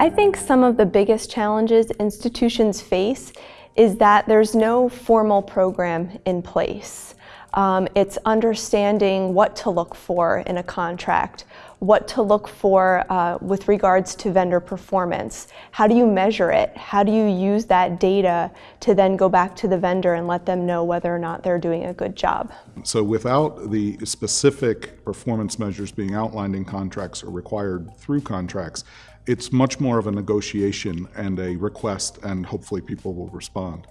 I think some of the biggest challenges institutions face is that there's no formal program in place. Um, it's understanding what to look for in a contract, what to look for uh, with regards to vendor performance. How do you measure it? How do you use that data to then go back to the vendor and let them know whether or not they're doing a good job? So without the specific performance measures being outlined in contracts or required through contracts, it's much more of a negotiation and a request and hopefully people will respond.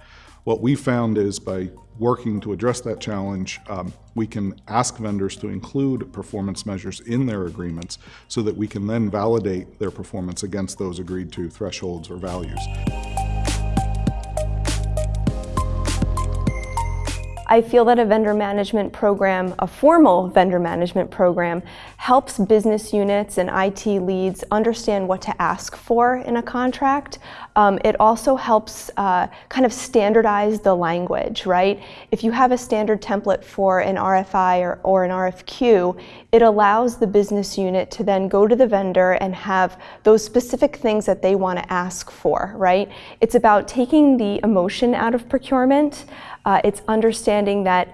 What we found is by working to address that challenge, um, we can ask vendors to include performance measures in their agreements so that we can then validate their performance against those agreed to thresholds or values. I feel that a vendor management program, a formal vendor management program, helps business units and IT leads understand what to ask for in a contract. Um, it also helps uh, kind of standardize the language, right? If you have a standard template for an RFI or, or an RFQ, it allows the business unit to then go to the vendor and have those specific things that they want to ask for, right? It's about taking the emotion out of procurement. Uh, it's understanding that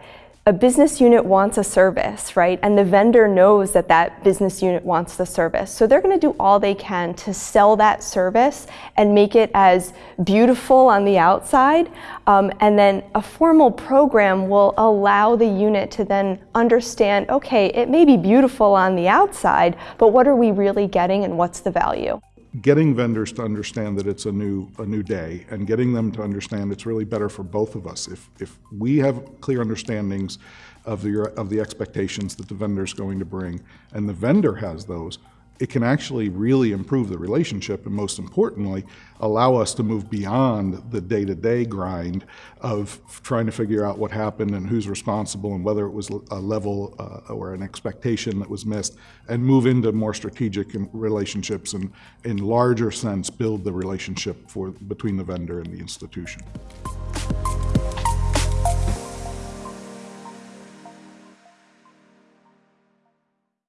a business unit wants a service, right? And the vendor knows that that business unit wants the service. So they're going to do all they can to sell that service and make it as beautiful on the outside. Um, and then a formal program will allow the unit to then understand, okay, it may be beautiful on the outside, but what are we really getting and what's the value? Getting vendors to understand that it's a new a new day and getting them to understand it's really better for both of us. If if we have clear understandings of the of the expectations that the vendor is going to bring and the vendor has those it can actually really improve the relationship and most importantly, allow us to move beyond the day-to-day -day grind of trying to figure out what happened and who's responsible and whether it was a level uh, or an expectation that was missed and move into more strategic relationships and in larger sense build the relationship for between the vendor and the institution.